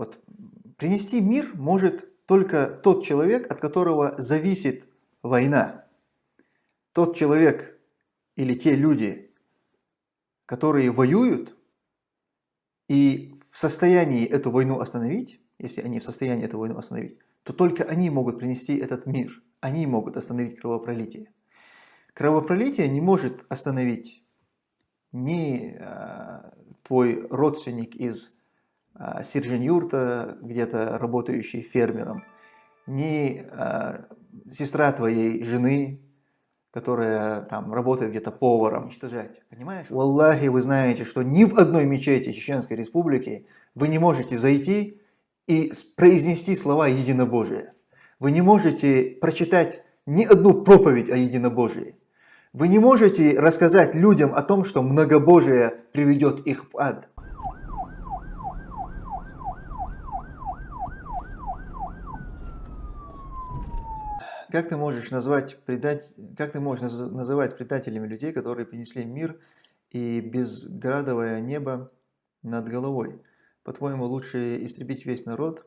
Вот принести мир может только тот человек, от которого зависит война. Тот человек или те люди, которые воюют и в состоянии эту войну остановить, если они в состоянии эту войну остановить, то только они могут принести этот мир, они могут остановить кровопролитие. Кровопролитие не может остановить ни э, твой родственник из Сержинюрта, где-то работающий фермером, ни э, сестра твоей жены, которая там работает где-то поваром, уничтожать. Понимаешь? У Аллахи вы знаете, что ни в одной мечети Чеченской Республики вы не можете зайти и произнести слова единобожия. Вы не можете прочитать ни одну проповедь о единобожии. Вы не можете рассказать людям о том, что многобожие приведет их в ад. Как ты можешь назвать предать, как ты можешь называть предателями людей, которые принесли мир и безградовое небо над головой? По-твоему, лучше истребить весь народ,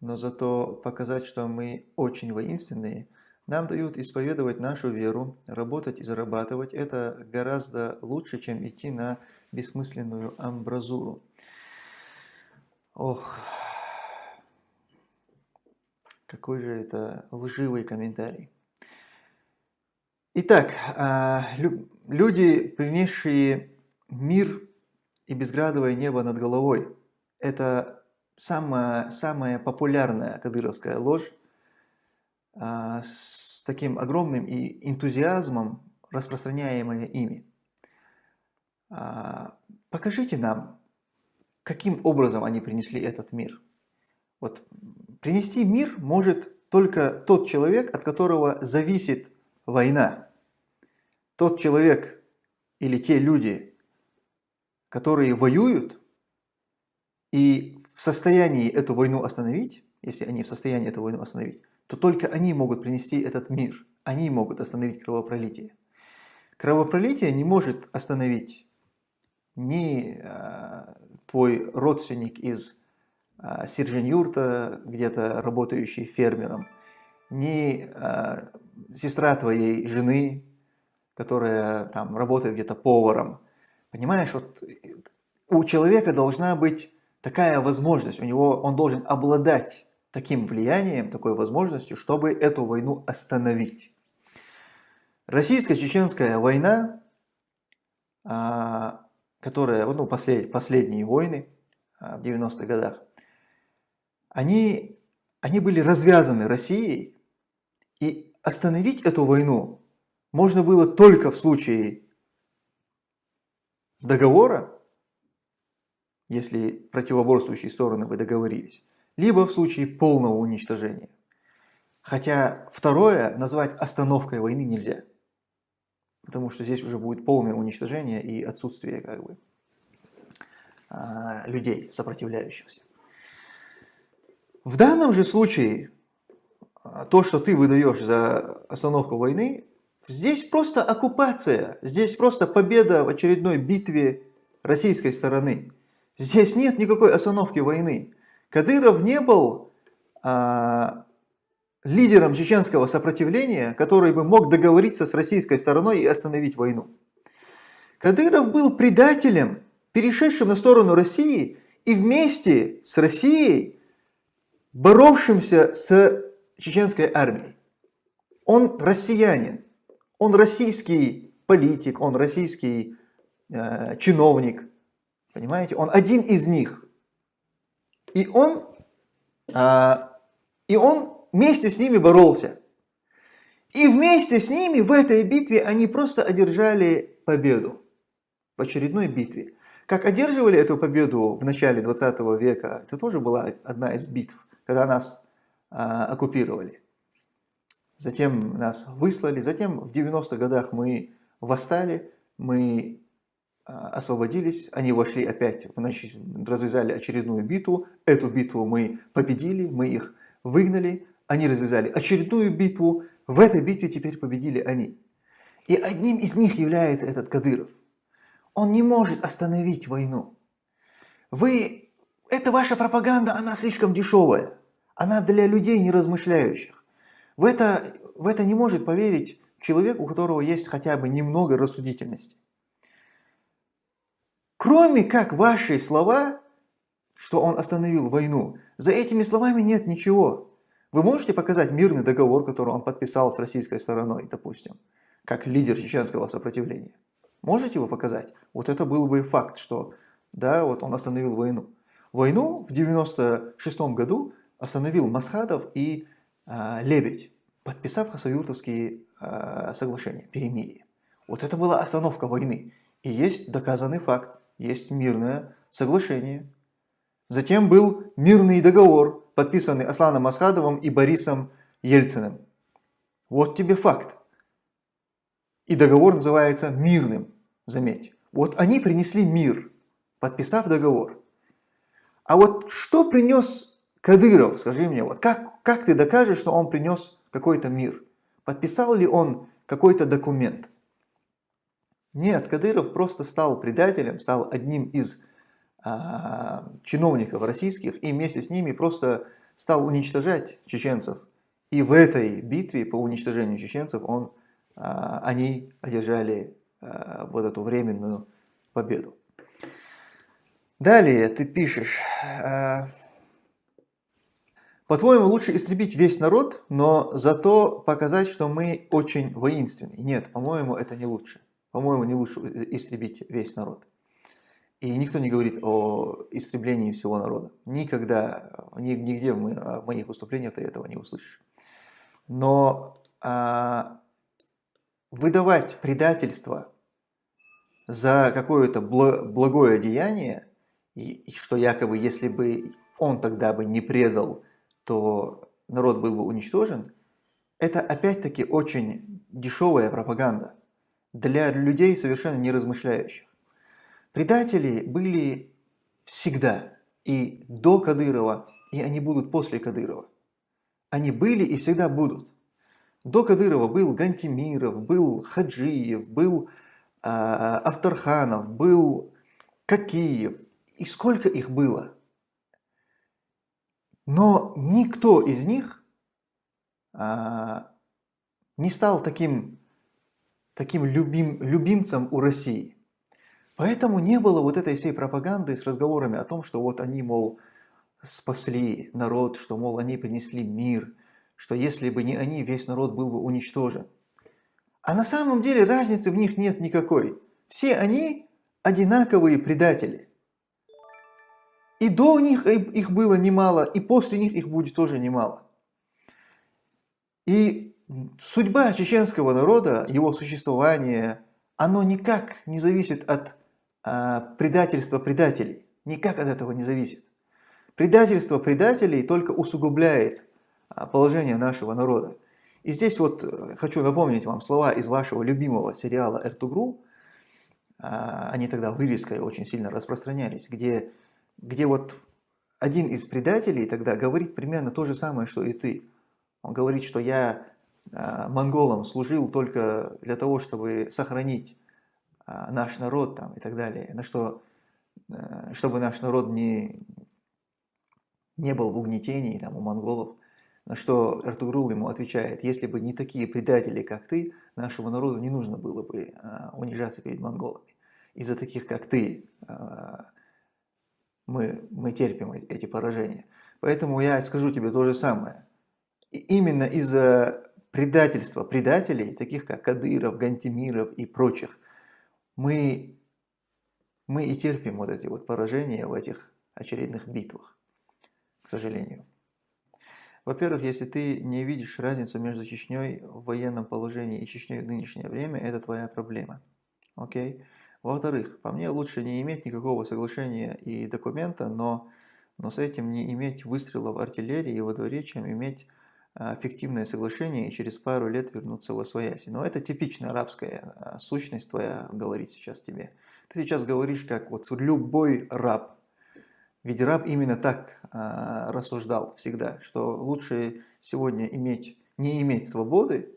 но зато показать, что мы очень воинственные – нам дают исповедовать нашу веру, работать и зарабатывать. Это гораздо лучше, чем идти на бессмысленную амбразуру. Ох, какой же это лживый комментарий. Итак, а, люди, принесшие мир и безградовое небо над головой, это самая, самая популярная кадыровская ложь, а, с таким огромным и энтузиазмом, распространяемое ими. А, покажите нам, каким образом они принесли этот мир. Вот принести мир может только тот человек, от которого зависит война. Тот человек или те люди, которые воюют и в состоянии эту войну остановить, если они в состоянии эту войну остановить, то только они могут принести этот мир, они могут остановить кровопролитие. Кровопролитие не может остановить ни э, твой родственник из Сержинюрта, где-то работающий фермером, ни э, сестра твоей жены, которая там работает где-то поваром. Понимаешь, вот у человека должна быть такая возможность, у него он должен обладать таким влиянием, такой возможностью, чтобы эту войну остановить. Российско-чеченская война, а, которая, ну, послед, последние войны а, в 90-х годах, они, они были развязаны Россией, и остановить эту войну можно было только в случае договора, если противоборствующие стороны бы договорились, либо в случае полного уничтожения. Хотя второе назвать остановкой войны нельзя, потому что здесь уже будет полное уничтожение и отсутствие как бы, а, людей, сопротивляющихся. В данном же случае а, то, что ты выдаешь за остановку войны, здесь просто оккупация, здесь просто победа в очередной битве российской стороны. Здесь нет никакой остановки войны. Кадыров не был а, лидером чеченского сопротивления, который бы мог договориться с российской стороной и остановить войну. Кадыров был предателем, перешедшим на сторону России и вместе с Россией боровшимся с чеченской армией. Он россиянин, он российский политик, он российский э, чиновник, понимаете? Он один из них – и он, а, и он вместе с ними боролся. И вместе с ними в этой битве они просто одержали победу. В очередной битве. Как одерживали эту победу в начале 20 века, это тоже была одна из битв, когда нас а, оккупировали. Затем нас выслали, затем в 90-х годах мы восстали, мы а, освободились, они вошли опять, значит, развязали очередную битву. Эту битву мы победили, мы их выгнали. Они развязали очередную битву. В этой битве теперь победили они. И одним из них является этот Кадыров. Он не может остановить войну. Вы эта ваша пропаганда, она слишком дешевая. Она для людей не размышляющих. В это, в это не может поверить человек, у которого есть хотя бы немного рассудительности. Кроме как ваши слова, что он остановил войну, за этими словами нет ничего. Вы можете показать мирный договор, который он подписал с российской стороной, допустим, как лидер чеченского сопротивления? Можете его показать? Вот это был бы факт, что да, вот он остановил войну. Войну в 96 году остановил Масхадов и э, Лебедь, подписав Хасавюртовские э, соглашения, перемирие. Вот это была остановка войны. И есть доказанный факт, есть мирное соглашение. Затем был мирный договор, подписанный Асланом Масхадовым и Борисом Ельциным. Вот тебе факт. И договор называется мирным, заметь. Вот они принесли мир, подписав договор. А вот что принес Кадыров, скажи мне, вот как, как ты докажешь, что он принес какой-то мир? Подписал ли он какой-то документ? Нет, Кадыров просто стал предателем, стал одним из а, чиновников российских и вместе с ними просто стал уничтожать чеченцев. И в этой битве по уничтожению чеченцев он, а, они одержали а, вот эту временную победу. Далее ты пишешь, а, по-твоему, лучше истребить весь народ, но зато показать, что мы очень воинственны. Нет, по-моему, это не лучше. По-моему, не лучше истребить весь народ. И никто не говорит о истреблении всего народа. Никогда, нигде в моих выступлениях ты этого не услышишь. Но а, выдавать предательство за какое-то благое деяние, и что якобы если бы он тогда бы не предал то народ был бы уничтожен, это опять-таки очень дешевая пропаганда для людей, совершенно не размышляющих. Предатели были всегда, и до Кадырова, и они будут после Кадырова. Они были и всегда будут. До Кадырова был Гантимиров, был Хаджиев, был э, Авторханов, был Какиев. И сколько их было? Но никто из них а, не стал таким, таким любим, любимцем у России. Поэтому не было вот этой всей пропаганды с разговорами о том, что вот они, мол, спасли народ, что, мол, они принесли мир, что если бы не они, весь народ был бы уничтожен. А на самом деле разницы в них нет никакой. Все они одинаковые предатели. И до них их было немало, и после них их будет тоже немало. И судьба чеченского народа, его существование, оно никак не зависит от а, предательства предателей. Никак от этого не зависит. Предательство предателей только усугубляет а, положение нашего народа. И здесь вот э, хочу напомнить вам слова из вашего любимого сериала «Эртугрул». А, они тогда вырезкой очень сильно распространялись, где где вот один из предателей тогда говорит примерно то же самое, что и ты. Он говорит, что я э, монголам служил только для того, чтобы сохранить э, наш народ там, и так далее, на что, э, чтобы наш народ не, не был в угнетении там, у монголов. На что Эртугрул ему отвечает, если бы не такие предатели, как ты, нашему народу не нужно было бы унижаться перед монголами. Из-за таких, как ты, мы, мы терпим эти поражения. Поэтому я скажу тебе то же самое. И именно из-за предательства предателей, таких как Кадыров, Гантимиров и прочих, мы, мы и терпим вот эти вот поражения в этих очередных битвах, к сожалению. Во-первых, если ты не видишь разницу между Чечней в военном положении и Чечней в нынешнее время, это твоя проблема. Окей? Okay? Во-вторых, по мне лучше не иметь никакого соглашения и документа, но, но с этим не иметь выстрелов артиллерии во дворе, чем иметь а, фиктивное соглашение и через пару лет вернуться во свояси. Но это типичная арабская а, сущность твоя говорит сейчас тебе. Ты сейчас говоришь, как вот любой раб. Ведь раб именно так а, рассуждал всегда, что лучше сегодня иметь, не иметь свободы,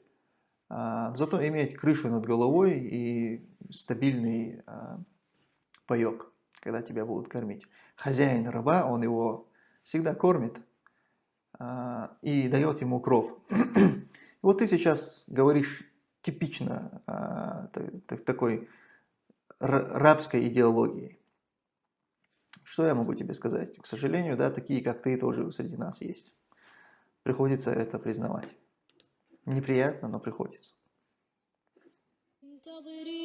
а, зато иметь крышу над головой и стабильный а, паек, когда тебя будут кормить. хозяин раба, он его всегда кормит а, и дает ему кров. вот ты сейчас говоришь типично а, такой рабской идеологии. Что я могу тебе сказать? К сожалению, да, такие, как ты, тоже среди нас есть. Приходится это признавать. Неприятно, но приходится. وسأمحو